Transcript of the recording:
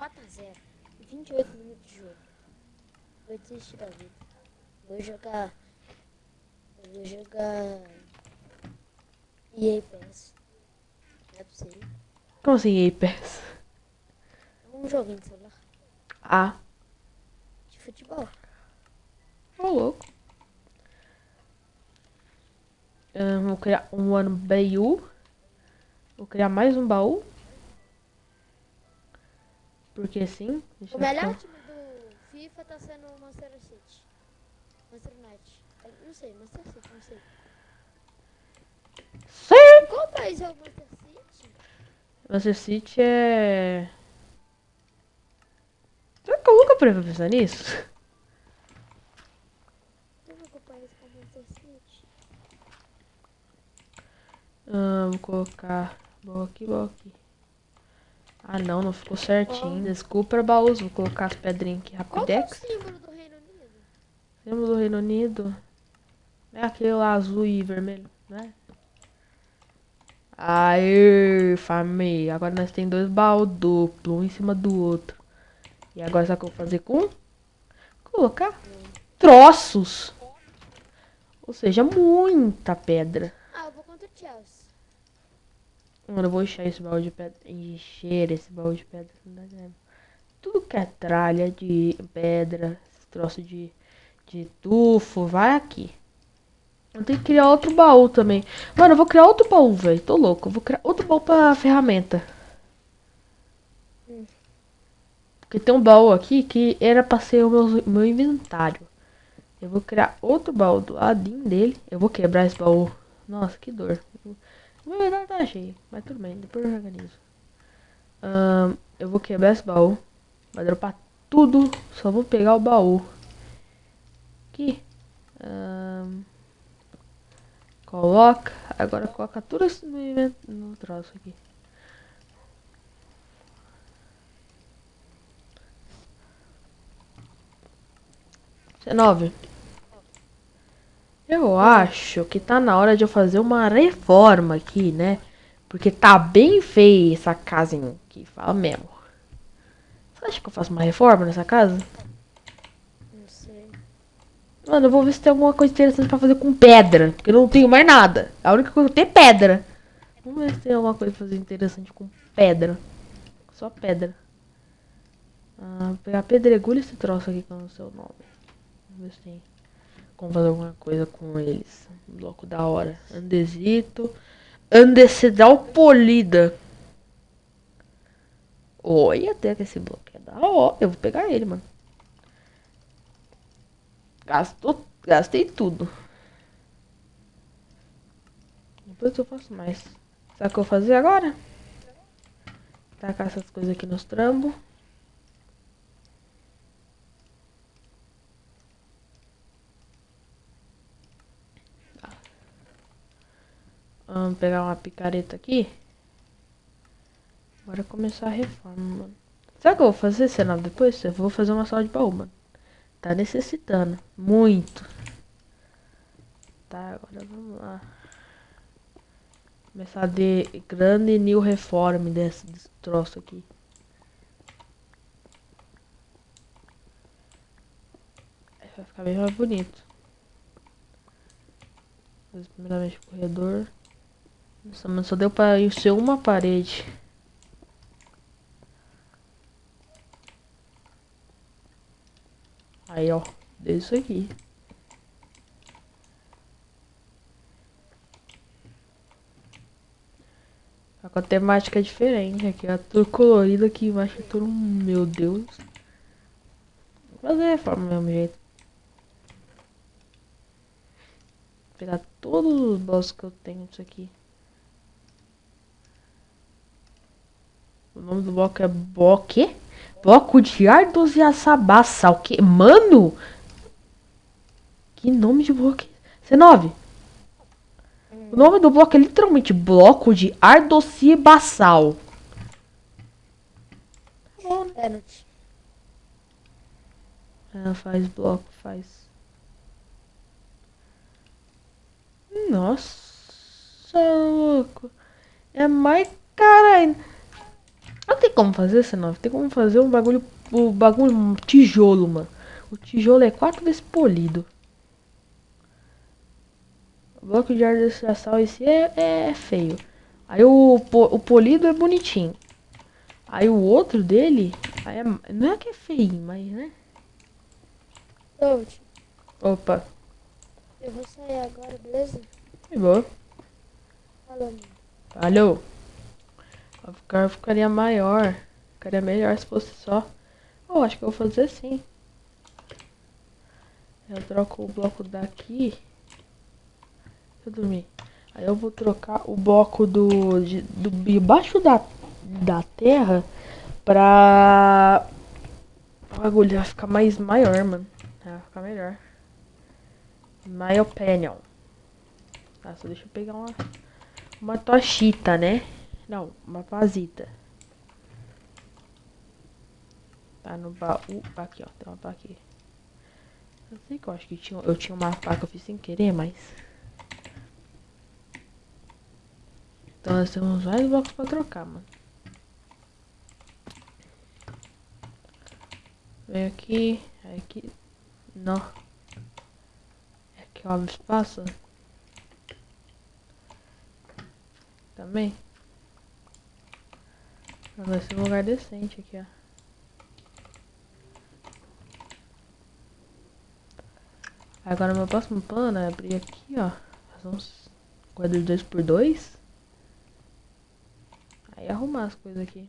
4x0. 28 minutos de jogo. Vou desistir da vida. Vou jogar. Vou jogar. EA PES. Não é possível. Como assim, EA PES? É um joguinho de celular. Ah, De futebol. ô louco. Ahn, vou criar um ano baú. Vou criar mais um baú. Porque sim. O melhor time do FIFA tá sendo o Manchester City. Manchester United. Não sei, Manchester City, não sei. Sim! Qual país é o Manchester City? Manchester City é. Será que eu nunca parei pra pensar nisso? País é o Manchester City. Ah, vou colocar baú aqui, baú aqui. Ah não, não ficou certinho. Desculpa, baús. Vou colocar as pedrinhas aqui Qual que é o rapidex. símbolo do Reino Unido? Temos o Reino Unido. É aquele lá azul e vermelho, né? Aê, família. Agora nós tem dois baús duplos, um em cima do outro. E agora sabe o que eu vou fazer com? Colocar troços. Ou seja, muita pedra. Ah, eu vou contra o Chelsea. Mano, eu vou encher esse baú de pedra. Encher esse baú de pedra. Tudo que é tralha de pedra, esse troço de, de tufo, vai aqui. Eu tenho que criar outro baú também. Mano, eu vou criar outro baú, velho. Tô louco. Eu vou criar outro baú pra ferramenta. Porque tem um baú aqui que era pra ser o meu, meu inventário. Eu vou criar outro baú do ladinho dele. Eu vou quebrar esse baú. Nossa, que dor. O meu inventário tá. Mas tudo bem, depois eu organizo. Ahn, eu vou quebrar esse baú. Vai dropar tudo. Só vou pegar o baú. Aqui. Ahn, coloca. Agora coloca tudo isso no, no troço aqui. Dezenove. Eu acho que tá na hora de eu fazer uma reforma aqui, né? Porque tá bem feia essa casinha aqui, fala mesmo. Você acha que eu faço uma reforma nessa casa? Não sei. Mano, eu vou ver se tem alguma coisa interessante pra fazer com pedra. Porque eu não tenho mais nada. A única coisa que eu tenho é pedra. Vamos ver se tem alguma coisa pra fazer interessante com pedra. Só pedra. Ah, vou pegar pedregulho esse troço aqui que eu não sei o nome. Vamos ver se tem fazer alguma coisa com eles. Um bloco da hora. Andesito. Andecedral polida. Olha até que esse bloco é da hora. Eu vou pegar ele, mano. Gastou, gastei tudo. Depois eu faço mais. Sabe o que eu vou fazer agora? Tacar essas coisas aqui nos trambos. Vamos pegar uma picareta aqui. Bora começar a reforma, mano. Que eu vou fazer, Senado? Depois eu vou fazer uma sala de baú, mano. Tá necessitando. Muito. Tá, agora vamos lá. Começar de grande new reform desse, desse troço aqui. Vai ficar bem mais bonito. Primeiramente o corredor. Nossa, mas só deu pra encher uma parede. Aí, ó. Deu isso aqui. Com a temática é diferente. Aqui é tudo colorido, aqui embaixo é tudo... Meu Deus. Vou fazer a reforma do mesmo jeito. Vou pegar todos os blocos que eu tenho disso aqui. O nome do bloco é bloco... quê? Bloco de Ardos e Açabaça. O que? Mano! Que nome de bloco? é C9. O nome do bloco é literalmente Bloco de. Tá bom, né? Pênalti. Ah, faz bloco, faz. Nossa, louco. É mais cara ainda. Eu tem como fazer, senão tem como fazer um bagulho, o bagulho, um tijolo, mano. O tijolo é quatro vezes polido. O bloco de ardestração esse é, é feio. Aí o, o polido é bonitinho. Aí o outro dele, é, não é que é feio, mas né? Opa. Eu vou sair agora, beleza? Que boa. Falou, mano. O carro ficaria maior. Ficaria melhor se fosse só. Oh, acho que eu vou fazer assim. Eu troco o bloco daqui. Deixa eu dormir. Aí eu vou trocar o bloco do, de, do debaixo da, da terra pra o bagulho vai ficar mais maior, mano. Vai ficar melhor. My opinion. Só deixa eu pegar uma, uma tochita, né? Não, uma pazita. Tá no baú. Aqui, ó. Tem uma pá aqui. Eu sei que eu acho que tinha, eu tinha uma pá que eu fiz sem querer, mas... Então nós temos vários blocos pra trocar, mano. Vem aqui, aqui. Não. Aqui ó, espaço. Também. Vai ser um lugar decente aqui, ó. Agora meu próximo plano é abrir aqui, ó. Fazer uns quadros 2x2. Aí arrumar as coisas aqui.